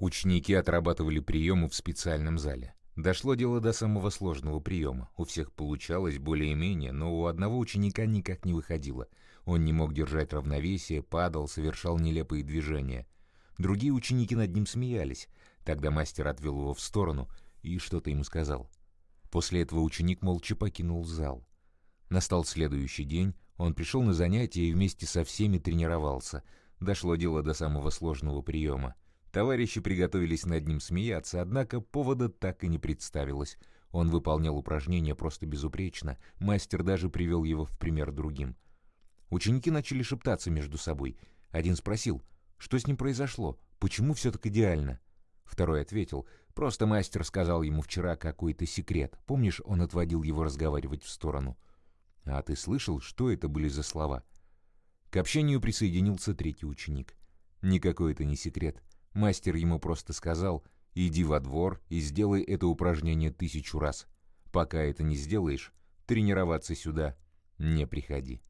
Ученики отрабатывали приемы в специальном зале. Дошло дело до самого сложного приема. У всех получалось более-менее, но у одного ученика никак не выходило. Он не мог держать равновесие, падал, совершал нелепые движения. Другие ученики над ним смеялись. Тогда мастер отвел его в сторону и что-то ему сказал. После этого ученик молча покинул зал. Настал следующий день, он пришел на занятия и вместе со всеми тренировался. Дошло дело до самого сложного приема. Товарищи приготовились над ним смеяться, однако повода так и не представилось. Он выполнял упражнения просто безупречно, мастер даже привел его в пример другим. Ученики начали шептаться между собой. Один спросил, что с ним произошло, почему все так идеально? Второй ответил, просто мастер сказал ему вчера какой-то секрет. Помнишь, он отводил его разговаривать в сторону? А ты слышал, что это были за слова? К общению присоединился третий ученик. Никакой это не секрет. Мастер ему просто сказал «иди во двор и сделай это упражнение тысячу раз. Пока это не сделаешь, тренироваться сюда не приходи».